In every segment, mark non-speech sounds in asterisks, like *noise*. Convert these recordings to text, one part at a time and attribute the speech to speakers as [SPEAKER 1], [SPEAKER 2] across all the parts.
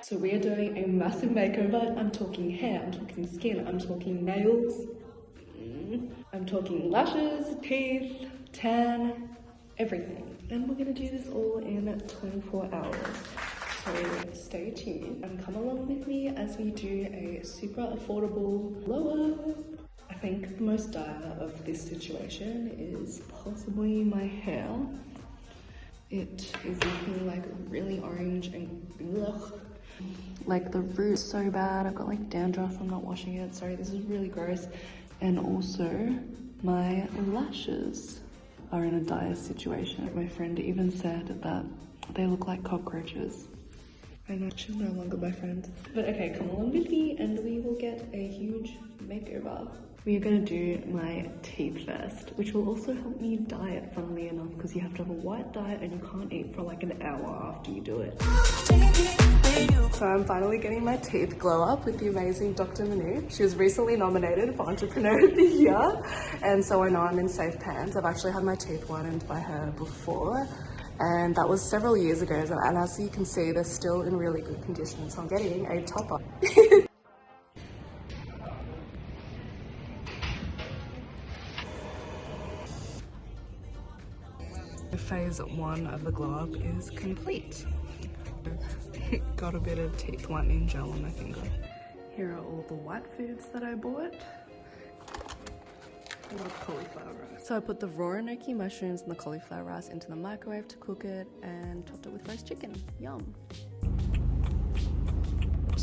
[SPEAKER 1] So we are doing a massive makeover. I'm talking hair, I'm talking skin, I'm talking nails, I'm talking lashes, teeth, tan, everything. And we're gonna do this all in 24 hours. So stay tuned and come along with me as we do a super affordable glow up. I think the most dire of this situation is possibly my hair. It is looking like really orange and ugh. Like the root's so bad. I've got like dandruff from not washing it. Sorry, this is really gross. And also my lashes are in a dire situation. My friend even said that they look like cockroaches. I know she's no longer my friend. But okay, come along with me and we will get a huge makeover. We are gonna do my teeth first, which will also help me diet, funnily enough, because you have to have a white diet and you can't eat for like an hour after you do it. So I'm finally getting my teeth glow up with the amazing Dr. Manu. She was recently nominated for Entrepreneur of the Year, and so I know I'm in safe hands. I've actually had my teeth whitened by her before, and that was several years ago, and as you can see, they're still in really good condition, so I'm getting a topper. *laughs* Phase one of the glow up is complete. *laughs* Got a bit of teeth whitening gel on my finger. Here are all the white foods that I bought. cauliflower rice. So I put the raw enoki mushrooms and the cauliflower rice into the microwave to cook it and topped it with roast chicken. Yum.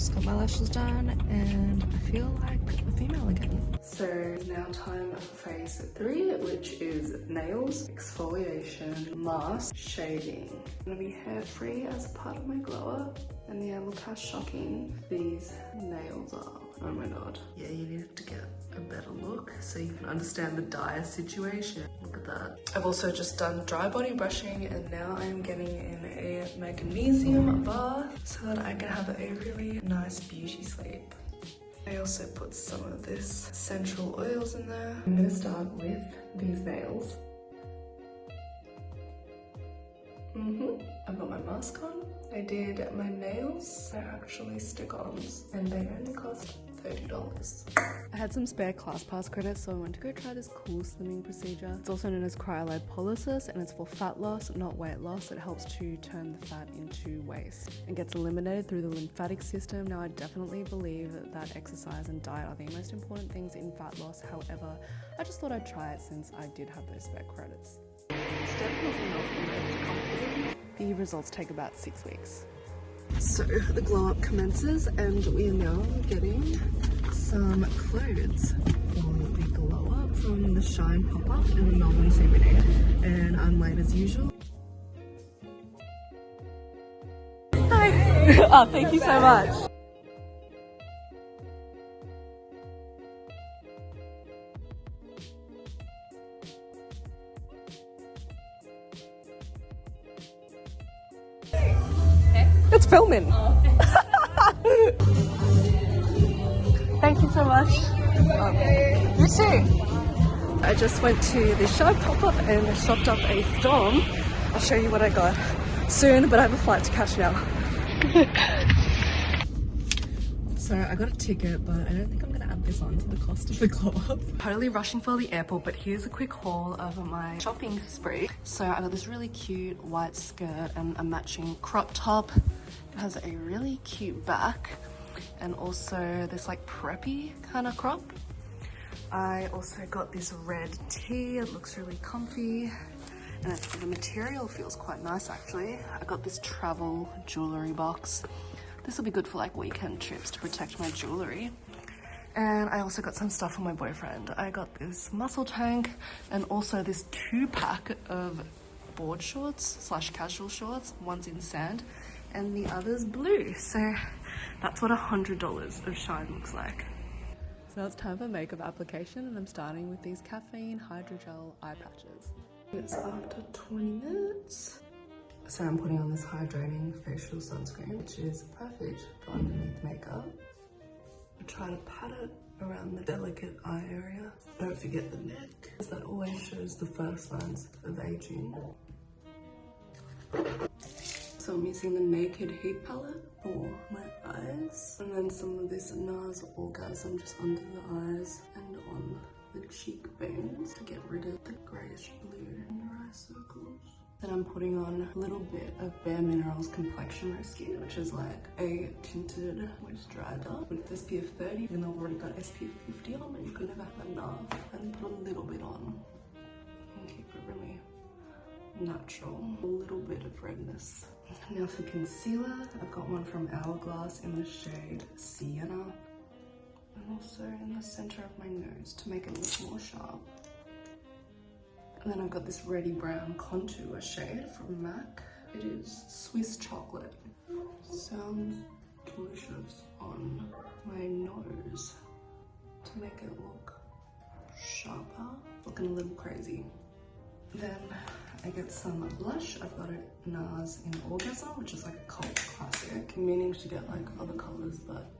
[SPEAKER 1] Just got my lashes done and I feel like a female again. So now time for phase three, which is nails, exfoliation, mask, shaving. Gonna be hair free as part of my glow up. And yeah, look how shocking these nails are. Oh my god. Yeah, you need to get a better look so you can understand the dire situation. Look at that. I've also just done dry body brushing and now I'm getting in a magnesium bath so that I can have a really nice beauty sleep. I also put some of this essential oils in there. I'm gonna start with these nails. Mm hmm I've got my mask on. I did my nails. They're actually stick-ons and they only cost $30. I had some spare ClassPass credits, so I went to go try this cool slimming procedure. It's also known as cryolipolysis and it's for fat loss, not weight loss. It helps to turn the fat into waste and gets eliminated through the lymphatic system. Now, I definitely believe that exercise and diet are the most important things in fat loss. However, I just thought I'd try it since I did have those spare credits. The results take about six weeks. So the glow up commences and we are now getting some clothes for the glow up from the Shein pop-up in the Melbourne CBD. And I'm late as usual. Hi! *laughs* oh, thank you so much. Filming. Thank you so much. Um, you too. I just went to the shop pop-up and shopped up a storm. I'll show you what I got soon, but I have a flight to catch now. *laughs* so I got a ticket, but I don't think I'm this on to the cost of the club. *laughs* totally rushing for the airport, but here's a quick haul of my shopping spree. So I got this really cute white skirt and a matching crop top. It has a really cute back and also this like preppy kind of crop. I also got this red tee. It looks really comfy and the material feels quite nice actually. I got this travel jewelry box. This will be good for like weekend trips to protect my jewelry. And I also got some stuff for my boyfriend. I got this muscle tank and also this two pack of board shorts slash casual shorts. One's in sand and the other's blue. So that's what a $100 of Shein looks like. So now it's time for makeup application and I'm starting with these caffeine hydrogel eye patches. It's after 20 minutes. So I'm putting on this hydrating facial sunscreen, which is perfect for underneath makeup. I try to pat it around the delicate eye area. Don't forget the neck, because that always shows the first signs of aging. So I'm using the Naked Heat palette for my eyes. And then some of this NARS Orgasm just under the eyes and on the cheekbones to get rid of the greyish blue in your eye circles. Then I'm putting on a little bit of Bare Minerals Complexion Rescue, which is like a tinted moisturizer with SPF 30. Even though I've already got SPF 50 on, but you can never have enough. And put a little bit on and keep it really natural. A little bit of redness. Now for concealer, I've got one from Hourglass in the shade Sienna. And also in the center of my nose to make it look more sharp. And then I've got this Ready Brown Contour shade from MAC. It is Swiss chocolate. Sounds delicious on my nose to make it look sharper. Looking a little crazy. Then I get some blush. I've got a NARS in Orgasm, which is like a cult classic. Meaning to get like other colors, but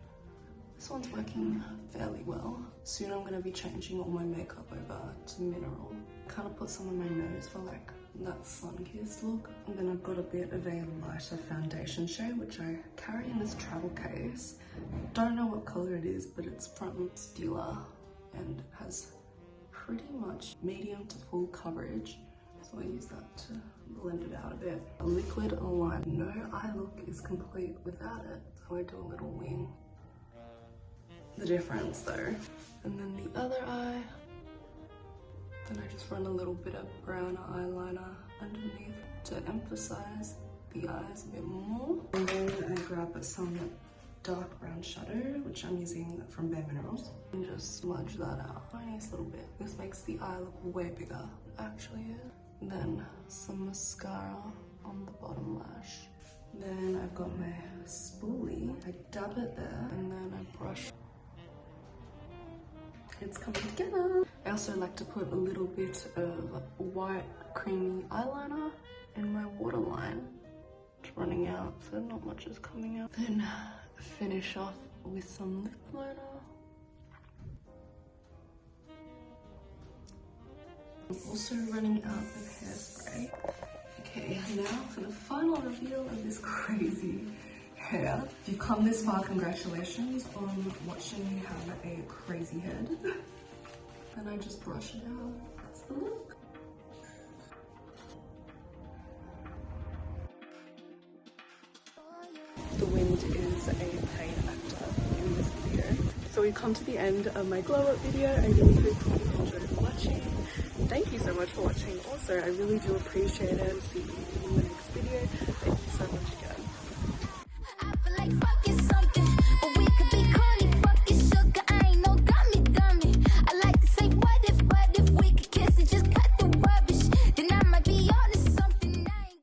[SPEAKER 1] this one's working fairly well. Soon I'm gonna be changing all my makeup over to mineral. Kind of put some on my nose for like that sun-kissed look. And then I've got a bit of a lighter foundation shade, which I carry in this travel case. Don't know what color it is, but it's from Stila and has pretty much medium to full coverage. So I use that to blend it out a bit. A liquid liner. No eye look is complete without it. So I do a little wing. The difference though. And then the other eye. Then I just run a little bit of brown eyeliner underneath to emphasize the eyes a bit more. And then I grab some dark brown shadow, which I'm using from Bare Minerals, and just smudge that out. Tiniest little bit. This makes the eye look way bigger, actually. Then some mascara on the bottom lash. Then I've got my spoolie. I dab it there, and then I brush it's coming together. I also like to put a little bit of white creamy eyeliner in my waterline. It's running out, so not much is coming out. Then finish off with some lip liner. I'm also running out of hairspray. Okay, now for the final reveal of this crazy If you've come this far, congratulations on watching me have a crazy head. *laughs* and I just brush it out. That's the look. The wind is a pain actor in this video. So we've come to the end of my glow up video. I really hope you enjoyed watching. Thank you so much for watching. Also, I really do appreciate it. See you